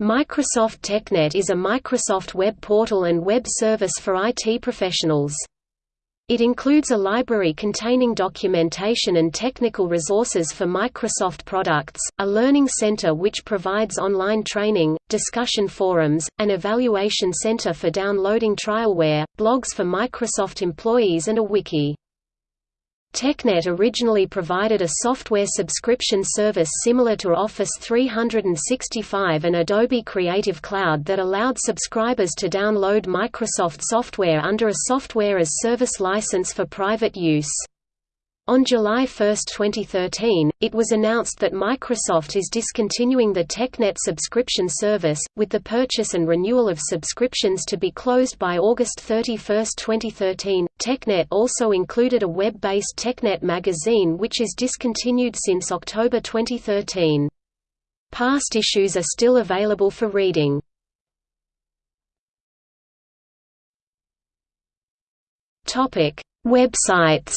Microsoft TechNet is a Microsoft web portal and web service for IT professionals. It includes a library containing documentation and technical resources for Microsoft products, a learning center which provides online training, discussion forums, an evaluation center for downloading trialware, blogs for Microsoft employees and a wiki. TechNet originally provided a software subscription service similar to Office 365 and Adobe Creative Cloud that allowed subscribers to download Microsoft software under a software as service license for private use. On July 1, 2013, it was announced that Microsoft is discontinuing the TechNet subscription service, with the purchase and renewal of subscriptions to be closed by August 31, 2013. TechNet also included a web based TechNet magazine which is discontinued since October 2013. Past issues are still available for reading. Websites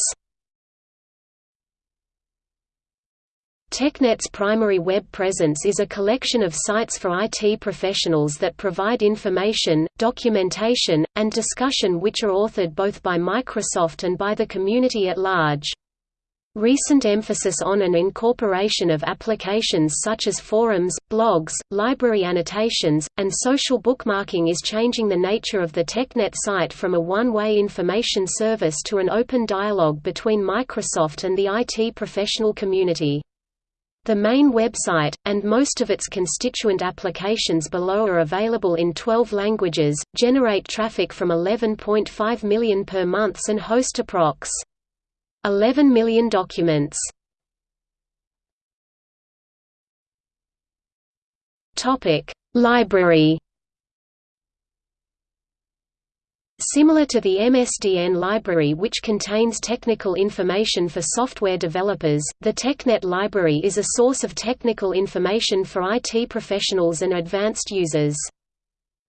TechNet's primary web presence is a collection of sites for IT professionals that provide information, documentation, and discussion which are authored both by Microsoft and by the community at large. Recent emphasis on and incorporation of applications such as forums, blogs, library annotations, and social bookmarking is changing the nature of the TechNet site from a one-way information service to an open dialogue between Microsoft and the IT professional community. The main website, and most of its constituent applications below are available in 12 languages, generate traffic from 11.5 million per month and host approx. 11 million documents. Library Similar to the MSDN library which contains technical information for software developers, the TechNet library is a source of technical information for IT professionals and advanced users.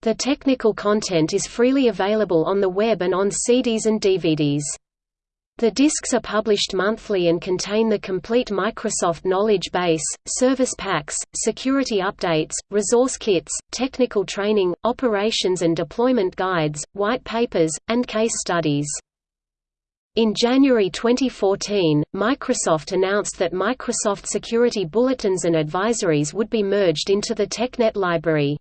The technical content is freely available on the web and on CDs and DVDs. The disks are published monthly and contain the complete Microsoft knowledge base, service packs, security updates, resource kits, technical training, operations and deployment guides, white papers, and case studies. In January 2014, Microsoft announced that Microsoft Security Bulletins and Advisories would be merged into the TechNet library.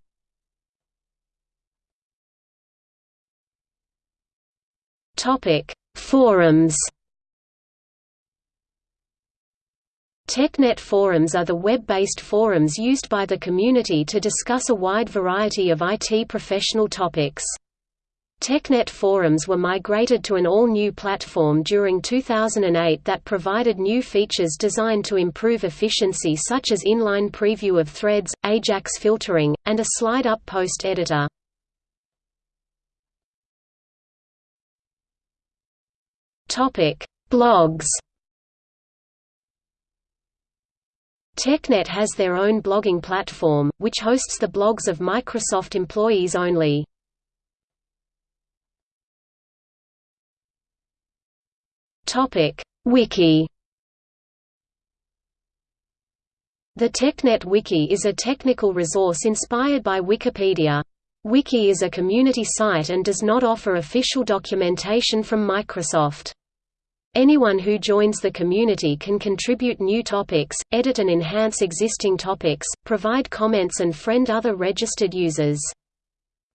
Topic: Forums TechNet forums are the web-based forums used by the community to discuss a wide variety of IT professional topics. TechNet forums were migrated to an all-new platform during 2008 that provided new features designed to improve efficiency such as inline preview of threads, AJAX filtering, and a slide-up post editor. Topic: Blogs. TechNet has their own blogging platform, which hosts the blogs of Microsoft employees only. Topic: Wiki. The TechNet Wiki is a technical resource inspired by Wikipedia. Wiki is a community site and does not offer official documentation from Microsoft. Anyone who joins the community can contribute new topics, edit and enhance existing topics, provide comments and friend other registered users.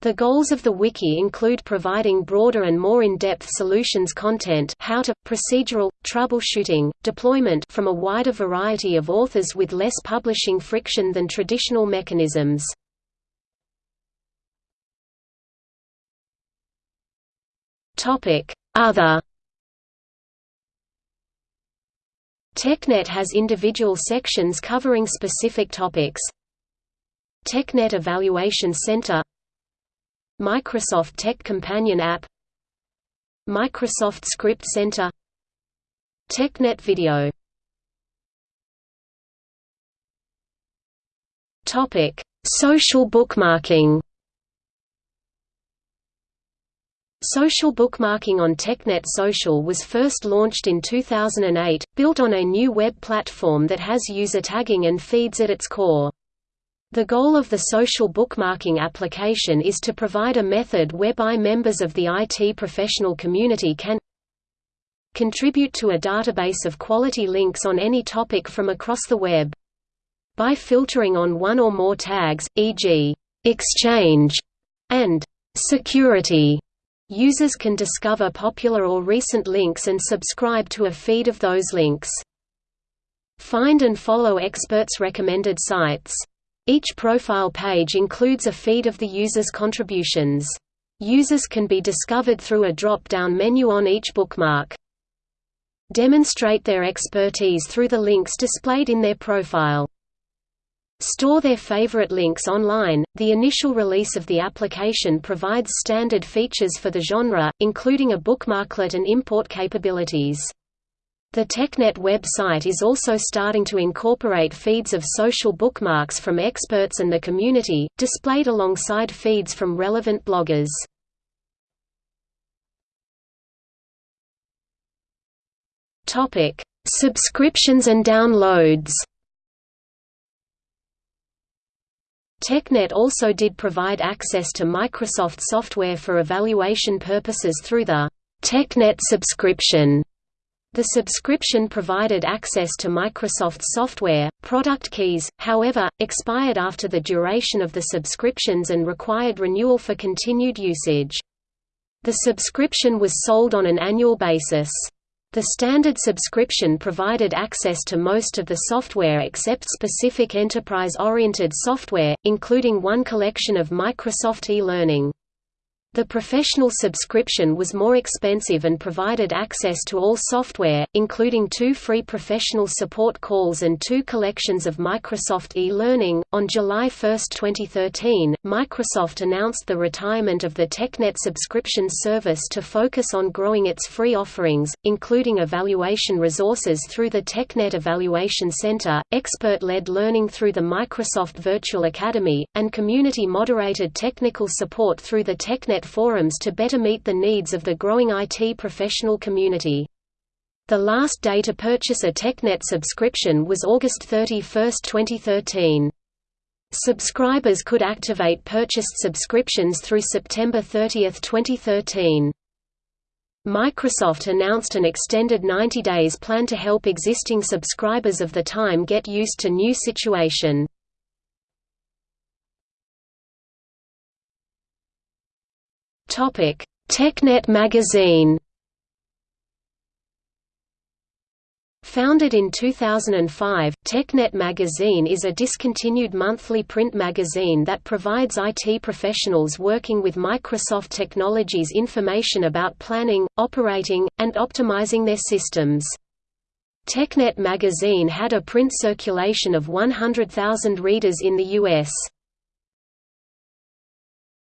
The goals of the wiki include providing broader and more in-depth solutions content how to, procedural, troubleshooting, deployment from a wider variety of authors with less publishing friction than traditional mechanisms. Other TechNet has individual sections covering specific topics. TechNet Evaluation Center. Microsoft Tech Companion App. Microsoft Script Center. TechNet Video. Social bookmarking Social bookmarking on TechNet Social was first launched in 2008, built on a new web platform that has user tagging and feeds at its core. The goal of the social bookmarking application is to provide a method whereby members of the IT professional community can contribute to a database of quality links on any topic from across the web. By filtering on one or more tags, e.g., exchange and security, users can discover popular or recent links and subscribe to a feed of those links. Find and follow experts' recommended sites. Each profile page includes a feed of the user's contributions. Users can be discovered through a drop-down menu on each bookmark. Demonstrate their expertise through the links displayed in their profile. Store their favorite links online. The initial release of the application provides standard features for the genre, including a bookmarklet and import capabilities. The TechNet website is also starting to incorporate feeds of social bookmarks from experts and the community, displayed alongside feeds from relevant bloggers. Subscriptions and downloads. TechNet also did provide access to Microsoft software for evaluation purposes through the TechNet subscription the subscription provided access to Microsoft software. Product keys, however, expired after the duration of the subscriptions and required renewal for continued usage. The subscription was sold on an annual basis. The standard subscription provided access to most of the software except specific enterprise-oriented software, including one collection of Microsoft e-learning. The professional subscription was more expensive and provided access to all software, including two free professional support calls and two collections of Microsoft e-learning. On July 1, 2013, Microsoft announced the retirement of the TechNet subscription service to focus on growing its free offerings, including evaluation resources through the TechNet Evaluation Center, expert-led learning through the Microsoft Virtual Academy, and community-moderated technical support through the TechNet forums to better meet the needs of the growing IT professional community. The last day to purchase a TechNet subscription was August 31, 2013. Subscribers could activate purchased subscriptions through September 30, 2013. Microsoft announced an extended 90 days plan to help existing subscribers of the time get used to new situation. Topic: TechNet magazine. Founded in 2005, TechNet magazine is a discontinued monthly print magazine that provides IT professionals working with Microsoft technologies information about planning, operating, and optimizing their systems. TechNet magazine had a print circulation of 100,000 readers in the U.S.